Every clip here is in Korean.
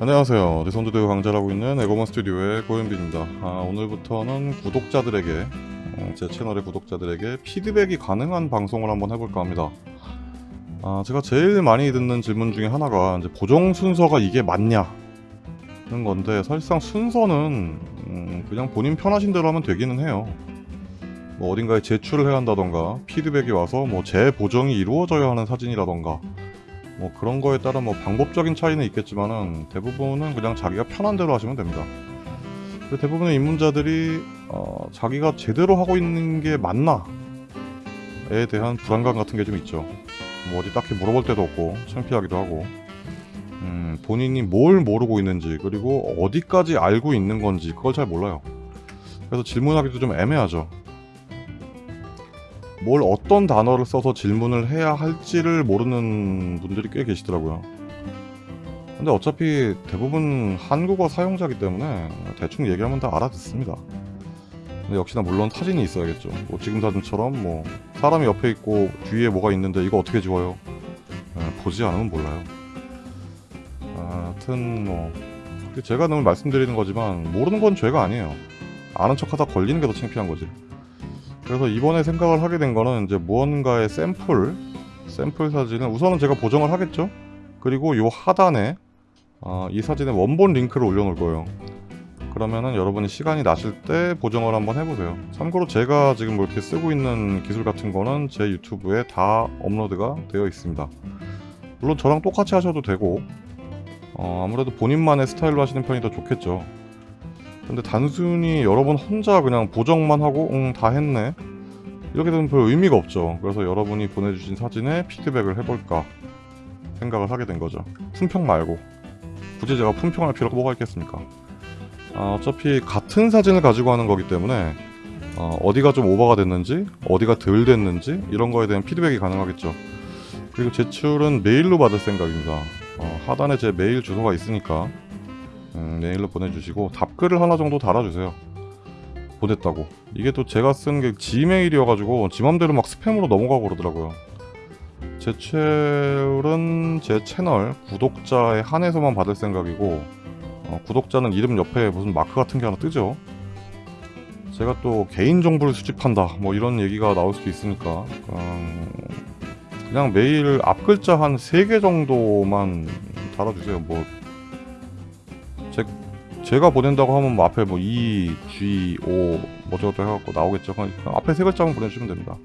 안녕하세요. 대선도대우 강좌라고 있는 에고먼 스튜디오의 고현빈입니다. 아, 오늘부터는 구독자들에게 어, 제 채널의 구독자들에게 피드백이 가능한 방송을 한번 해볼까 합니다. 아, 제가 제일 많이 듣는 질문 중에 하나가 이제 보정 순서가 이게 맞냐 는 건데 사실상 순서는 음, 그냥 본인 편하신 대로 하면 되기는 해요. 뭐 어딘가에 제출을 해야 한다던가 피드백이 와서 뭐 재보정이 이루어져야 하는 사진이라던가 뭐 그런 거에 따라 뭐 방법적인 차이는 있겠지만은 대부분은 그냥 자기가 편한 대로 하시면 됩니다. 대부분의 입문자들이 어, 자기가 제대로 하고 있는 게 맞나에 대한 불안감 같은 게 좀 있죠. 뭐 어디 딱히 물어볼 데도 없고 창피하기도 하고 음, 본인이 뭘 모르고 있는지 그리고 어디까지 알고 있는 건지 그걸 잘 몰라요. 그래서 질문하기도 좀 애매하죠. 뭘 어떤 단어를 써서 질문을 해야 할지를 모르는 분들이 꽤 계시더라고요. 근데 어차피 대부분 한국어 사용자이기 때문에 대충 얘기하면 다 알아듣습니다. 근데 역시나 물론 사진이 있어야겠죠. 뭐 지금 사진처럼 뭐 사람이 옆에 있고 뒤에 뭐가 있는데 이거 어떻게 지워요? 에, 보지 않으면 몰라요. 아, 하여튼 뭐 제가 늘 말씀드리는 거지만 모르는 건 죄가 아니에요. 아는 척하다 걸리는 게 더 창피한 거지. 그래서 이번에 생각을 하게 된 거는 이제 무언가의 샘플 샘플 사진을 우선은 제가 보정을 하겠죠? 그리고 요 하단에 어, 이 사진의 원본 링크를 올려놓을 거예요. 그러면은 여러분이 시간이 나실 때 보정을 한번 해보세요. 참고로 제가 지금 뭐 이렇게 쓰고 있는 기술 같은 거는 제 유튜브에 다 업로드가 되어 있습니다. 물론 저랑 똑같이 하셔도 되고 어, 아무래도 본인만의 스타일로 하시는 편이 더 좋겠죠 근데 단순히 여러분 혼자 그냥 보정만 하고 응 다 했네. 이렇게 되면 별 의미가 없죠. 그래서 여러분이 보내주신 사진에 피드백을 해볼까 생각을 하게 된 거죠. 품평 말고. 굳이 제가 품평할 필요가 뭐가 있겠습니까? 아, 어차피 같은 사진을 가지고 하는 거기 때문에 어, 디가좀 오버가 됐는지 어디가 덜 됐는지 이런 거에 대한 피드백이 가능하겠죠. 그리고 제출은 메일로 받을 생각입니다. 어, 하단에 제 메일 주소가 있으니까 음, 메일로 보내주시고 답글을 하나 정도 달아주세요. 보냈다고. 이게 또 제가 쓴 게 지메일이어가지고 지 맘대로 막 스팸으로 넘어가고 그러더라고요. 제출은 제 채널 구독자에 한해서만 받을 생각이고 어, 구독자는 이름 옆에 무슨 마크 같은 게 하나 뜨죠? 제가 또 개인정보를 수집한다 뭐 이런 얘기가 나올 수도 있으니까 음, 그냥 메일 앞글자 한 3개 정도만 달아주세요. 뭐 제가 보낸다고 하면 뭐 앞에 뭐 E, G, O 뭐저것도 해갖고 나오겠죠. 그냥 앞에 세 글자만 보내주시면 됩니다.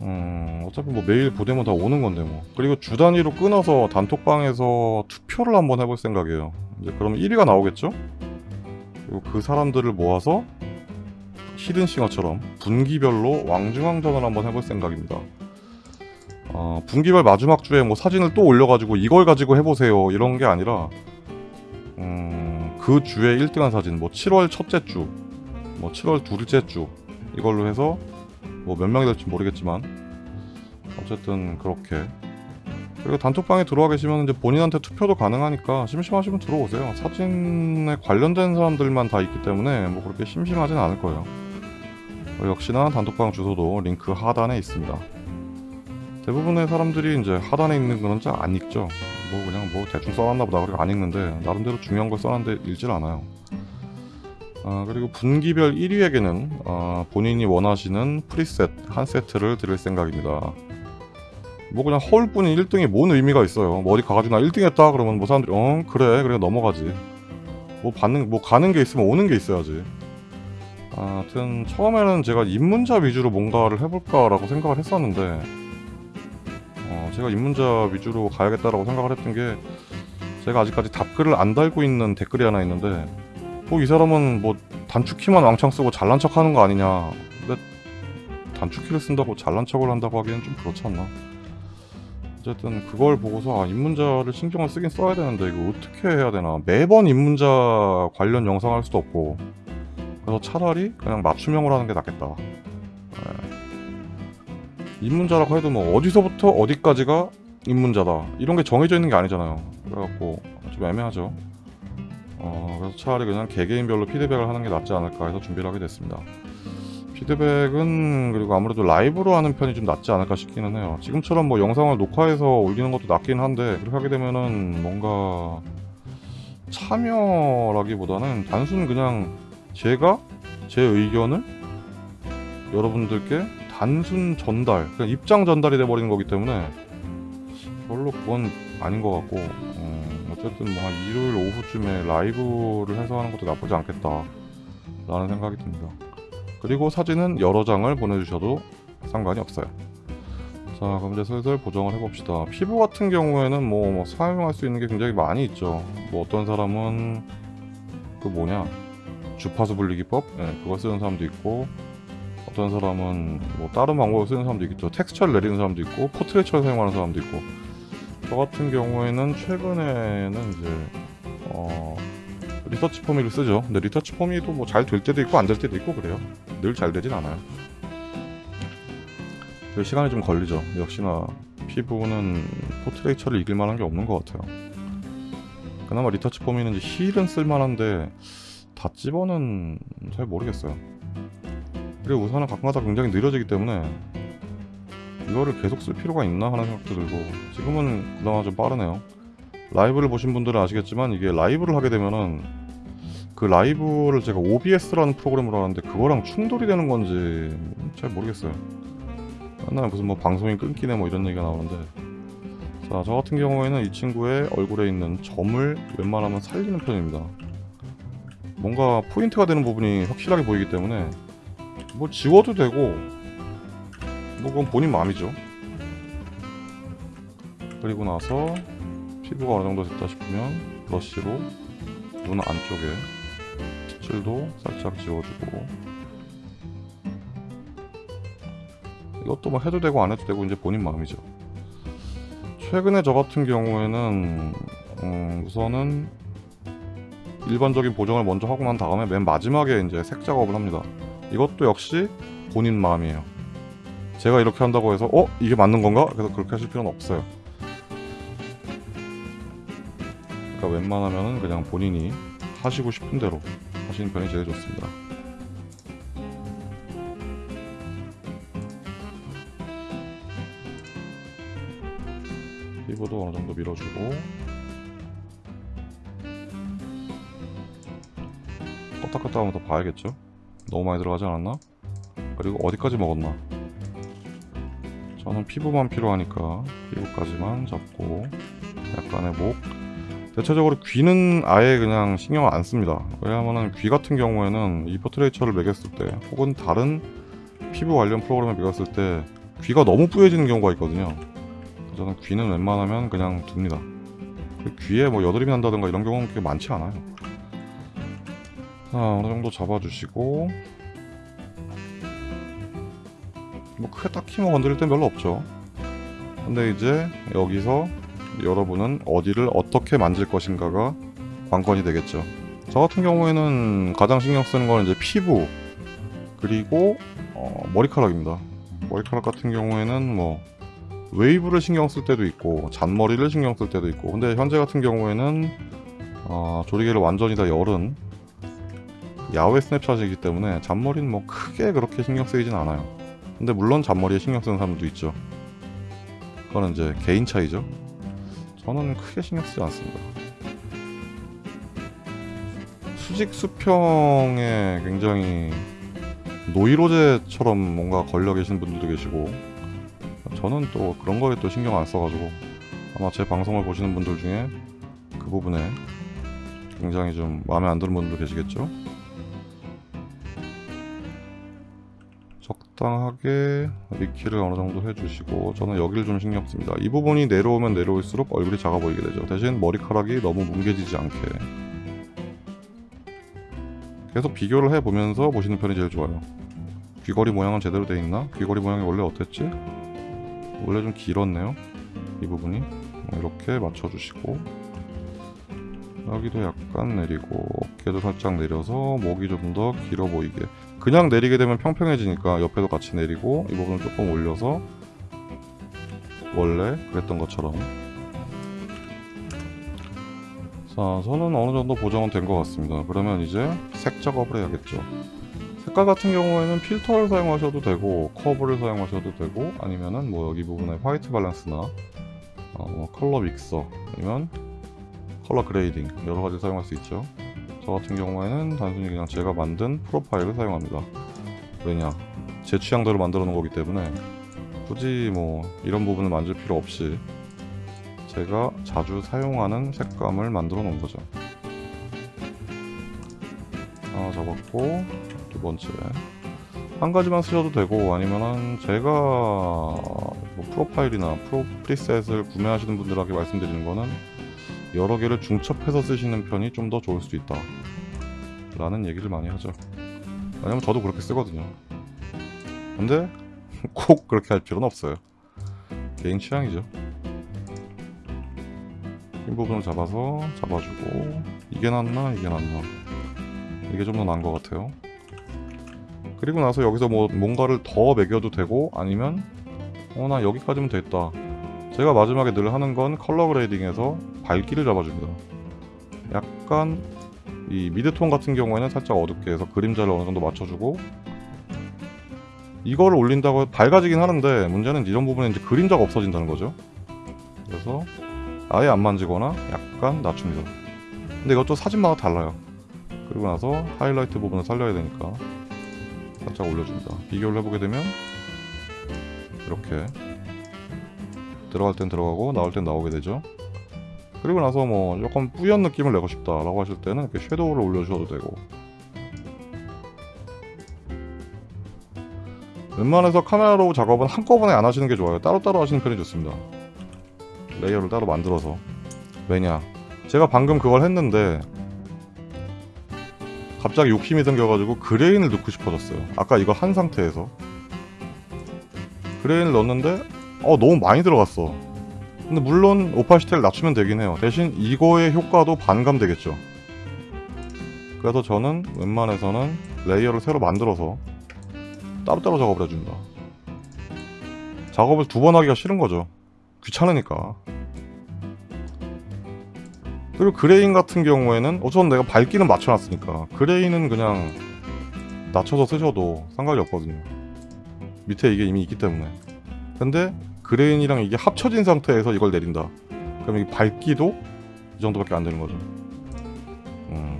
음, 어차피 뭐 매일 보내면 다 오는 건데 뭐. 그리고 주 단위로 끊어서 단톡방에서 투표를 한번 해볼 생각이에요. 이제 그러면 1위가 나오겠죠? 그리고 그 사람들을 모아서 히든싱어처럼 분기별로 왕중왕전을 한번 해볼 생각입니다. 어, 분기별 마지막 주에 뭐 사진을 또 올려가지고 이걸 가지고 해보세요 이런 게 아니라 음, 그 주에 1등한 사진 뭐 7월 첫째 주, 뭐 7월 둘째 주 이걸로 해서 뭐 몇 명이 될지 모르겠지만 어쨌든 그렇게 그리고 단톡방에 들어와 계시면 이제 본인한테 투표도 가능하니까 심심하시면 들어오세요. 사진에 관련된 사람들만 다 있기 때문에 뭐 그렇게 심심하진 않을 거예요. 역시나 단톡방 주소도 링크 하단에 있습니다. 대부분의 사람들이 이제 하단에 있는 거는 잘 안 읽죠. 뭐 그냥 뭐 대충 써놨나 보다 그리고 안 읽는데 나름대로 중요한 걸 써놨는데 읽질 않아요. 아, 그리고 분기별 1위에게는 아, 본인이 원하시는 프리셋 한 세트를 드릴 생각입니다. 뭐 그냥 허울뿐인 1등이 뭔 의미가 있어요? 뭐 어디 가가지고 나 1등 했다 그러면 뭐 사람들이 어 그래 그래 넘어가지. 뭐 받는 뭐 가는 게 있으면 오는 게 있어야지. 아, 하여튼 처음에는 제가 입문자 위주로 뭔가를 해볼까 라고 생각을 했었는데 어, 제가 입문자 위주로 가야겠다라고 생각을 했던 게 제가 아직까지 답글을 안 달고 있는 댓글이 하나 있는데 뭐 이 사람은 뭐 단축키만 왕창 쓰고 잘난 척 하는 거 아니냐. 근데 단축키를 쓴다고 잘난 척을 한다고 하기엔 좀 그렇지 않나. 어쨌든 그걸 보고서 아 입문자를 신경을 쓰긴 써야 되는데 이거 어떻게 해야 되나. 매번 입문자 관련 영상 할 수도 없고. 그래서 차라리 그냥 맞춤형으로 하는 게 낫겠다. 네. 입문자라고 해도 뭐 어디서부터 어디까지가 입문자다. 이런 게 정해져 있는 게 아니잖아요. 그래갖고 좀 애매하죠. 어, 그래서 차라리 그냥 개개인별로 피드백을 하는 게 낫지 않을까 해서 준비를 하게 됐습니다. 피드백은 그리고 아무래도 라이브로 하는 편이 좀 낫지 않을까 싶기는 해요. 지금처럼 뭐 영상을 녹화해서 올리는 것도 낫긴 한데 그렇게 하게 되면은 뭔가 참여라기보다는 단순 그냥 제가 제 의견을 여러분들께 단순 전달, 그냥 입장 전달이 돼버리는 거기 때문에 별로 그건 아닌 것 같고 음, 어쨌든 뭐 한 일요일 오후쯤에 라이브를 해서 하는 것도 나쁘지 않겠다 라는 생각이 듭니다. 그리고 사진은 여러 장을 보내주셔도 상관이 없어요. 자 그럼 이제 슬슬 보정을 해봅시다. 피부 같은 경우에는 뭐, 뭐 사용할 수 있는 게 굉장히 많이 있죠. 뭐 어떤 사람은 그 뭐냐 주파수 분리기법 네, 그거 쓰는 사람도 있고 어떤 사람은 뭐 다른 방법을 쓰는 사람도 있겠죠. 텍스처를 내리는 사람도 있고 Portraiture를 사용하는 사람도 있고 저 같은 경우에는 최근에는 이제 어 Retouch4me를 쓰죠. 근데 Retouch4me도 뭐 잘 될 때도 있고 안 될 때도 있고 그래요. 늘 잘 되진 않아요. 그 시간이 좀 걸리죠. 역시나 피부는 Portraiture를 이길 만한 게 없는 것 같아요. 그나마 retouch 이제 Heal은 쓸만한데 Dodge Burn은 잘 모르겠어요. 그리고 우선은 가끔가다 굉장히 느려지기 때문에 이거를 계속 쓸 필요가 있나 하는 생각도 들고 지금은 그나마 좀 빠르네요. 라이브를 보신 분들은 아시겠지만 이게 라이브를 하게 되면은 그 라이브를 제가 OBS라는 프로그램으로 하는데 그거랑 충돌이 되는 건지 잘 모르겠어요. 맨날 무슨 뭐 방송이 끊기네 뭐 이런 얘기가 나오는데 자 저 같은 경우에는 이 친구의 얼굴에 있는 점을 웬만하면 살리는 편입니다. 뭔가 포인트가 되는 부분이 확실하게 보이기 때문에 뭐 지워도 되고 뭐 그건 본인 마음이죠. 그리고 나서 피부가 어느 정도 됐다 싶으면 브러쉬로 눈 안쪽에 핏줄도 살짝 지워주고 이것도 뭐 해도 되고 안 해도 되고 이제 본인 마음이죠. 최근에 저 같은 경우에는 음, 우선은 일반적인 보정을 먼저 하고 난 다음에 맨 마지막에 이제 색 작업을 합니다. 이것도 역시 본인 마음이에요. 제가 이렇게 한다고 해서 어 이게 맞는 건가? 그래서 그렇게 하실 필요는 없어요. 그러니까 웬만하면은 그냥 본인이 하시고 싶은 대로 하시는 편이 제일 좋습니다. 피부도 어느 정도 밀어주고 껐다 껐다 하면서 봐야겠죠? 너무 많이 들어가지 않았나? 그리고 어디까지 먹었나? 저는 피부만 필요하니까 피부까지만 잡고 약간의 목. 대체적으로 귀는 아예 그냥 신경을 안 씁니다. 왜냐하면 귀 같은 경우에는 이 포트레이처를 매겼을 때 혹은 다른 피부 관련 프로그램을 매겼을 때 귀가 너무 뿌얘지는 경우가 있거든요. 저는 귀는 웬만하면 그냥 둡니다. 귀에 뭐 여드름이 난다든가 이런 경우는 그렇게 많지 않아요 자 어느 정도 잡아주시고. 뭐 크게 딱히 뭐 건드릴 땐 별로 없죠. 근데 이제 여기서 여러분은 어디를 어떻게 만질 것인가가 관건이 되겠죠. 저 같은 경우에는 가장 신경 쓰는 건 이제 피부 그리고 어, 머리카락입니다. 머리카락 같은 경우에는 뭐 웨이브를 신경 쓸 때도 있고 잔머리를 신경 쓸 때도 있고 근데 현재 같은 경우에는 어, 조리개를 완전히 다 열은 야외 스냅샷이기 때문에 잔머리는 뭐 크게 그렇게 신경 쓰이진 않아요. 근데 물론 잔머리에 신경 쓰는 사람도 있죠. 그거는 이제 개인 차이죠. 저는 크게 신경 쓰지 않습니다. 수직 수평에 굉장히 노이로제처럼 뭔가 걸려 계신 분들도 계시고 저는 또 그런 거에 또 신경 안 써가지고 아마 제 방송을 보시는 분들 중에 그 부분에 굉장히 좀 마음에 안 드는 분들도 계시겠죠 적당하게 미키를 어느 정도 해주시고 저는 여기를 좀 신경 씁니다. 이 부분이 내려오면 내려올수록 얼굴이 작아 보이게 되죠. 대신 머리카락이 너무 뭉개지지 않게. 계속 비교를 해보면서 보시는 편이 제일 좋아요. 귀걸이 모양은 제대로 돼 있나? 귀걸이 모양이 원래 어땠지? 원래 좀 길었네요. 이 부분이. 이렇게 맞춰주시고. 여기도 약간 내리고 어깨도 살짝 내려서 목이 좀 더 길어 보이게 그냥 내리게 되면 평평해지니까 옆에도 같이 내리고 이 부분을 조금 올려서 원래 그랬던 것처럼. 자 저는 어느 정도 보정은 된 것 같습니다. 그러면 이제 색 작업을 해야겠죠. 색깔 같은 경우에는 필터를 사용하셔도 되고 커브를 사용하셔도 되고 아니면은 뭐 여기 부분에 화이트 밸런스나 어, 뭐 컬러 믹서 아니면 color grading 여러 가지 사용할 수 있죠. 저 같은 경우에는 단순히 그냥 제가 만든 프로파일을 사용합니다. 왜냐 제 취향대로 만들어 놓은 거기 때문에 굳이 뭐 이런 부분을 만질 필요 없이 제가 자주 사용하는 색감을 만들어 놓은 거죠. 하나 잡았고 두 번째 한 가지만 쓰셔도 되고 아니면은 제가 뭐 프로파일이나 프로 프리셋을 구매하시는 분들에게 말씀드리는 거는 여러 개를 중첩해서 쓰시는 편이 좀 더 좋을 수도 있다. 라는 얘기를 많이 하죠. 왜냐면 저도 그렇게 쓰거든요. 근데 꼭 그렇게 할 필요는 없어요. 개인 취향이죠. 흰 부분을 잡아서 잡아주고 이게 낫나 이게 낫나. 이게 좀 더 나은 것 같아요. 그리고 나서 여기서 뭐 뭔가를 더 매겨도 되고 아니면 어 나 여기까지면 됐다 제가 마지막에 늘 하는 건 컬러 그레이딩에서 밝기를 잡아줍니다. 약간 이 미드톤 같은 경우에는 살짝 어둡게 해서 그림자를 어느 정도 맞춰주고 이거를 올린다고 밝아지긴 하는데 문제는 이런 부분에 이제 그림자가 없어진다는 거죠. 그래서 아예 안 만지거나 약간 낮춥니다. 근데 이것도 사진마다 달라요. 그리고 나서 하이라이트 부분을 살려야 되니까 살짝 올려줍니다. 비교를 해보게 되면 이렇게 들어갈 땐 들어가고 나올 땐 나오게 되죠. 그리고 나서 뭐 조금 뿌연 느낌을 내고 싶다 라고 하실 때는 이렇게 shadow를 올려주셔도 되고. 웬만해서 Camera Raw 작업은 한꺼번에 안 하시는 게 좋아요. 따로따로 하시는 편이 좋습니다. layer를 따로 만들어서. 왜냐? 제가 방금 그걸 했는데 갑자기 욕심이 생겨가지고 grain을 넣고 싶어졌어요. 아까 이거 한 상태에서. grain을 넣었는데 어 너무 많이 들어갔어. 근데 물론 opacity를 낮추면 되긴 해요. 대신 이거의 효과도 반감되겠죠. 그래서 저는 웬만해서는 layer를 새로 만들어서 따로따로 작업을 해줍니다. 작업을 두 번 하기가 싫은 거죠. 귀찮으니까. 그리고 grain 같은 경우에는 우선 내가 밝기는 맞춰놨으니까 grain은 그냥 낮춰서 쓰셔도 상관이 없거든요. 밑에 이게 이미 있기 때문에. 근데 grain이랑 이게 합쳐진 상태에서 이걸 내린다. 그럼 이 밝기도 이 정도밖에 안 되는 거죠. 음.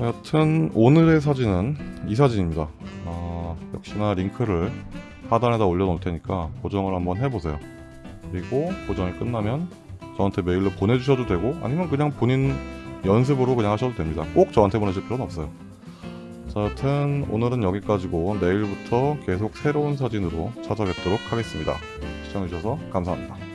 여튼 오늘의 사진은 이 사진입니다. 아, 역시나 링크를 하단에다 올려놓을 테니까 고정을 한번 해보세요. 그리고 고정이 끝나면 저한테 메일로 보내주셔도 되고 아니면 그냥 본인 연습으로 그냥 하셔도 됩니다. 꼭 저한테 보내실 필요는 없어요 자 여튼 오늘은 여기까지고 내일부터 계속 새로운 사진으로 찾아뵙도록 하겠습니다. 시청해주셔서 감사합니다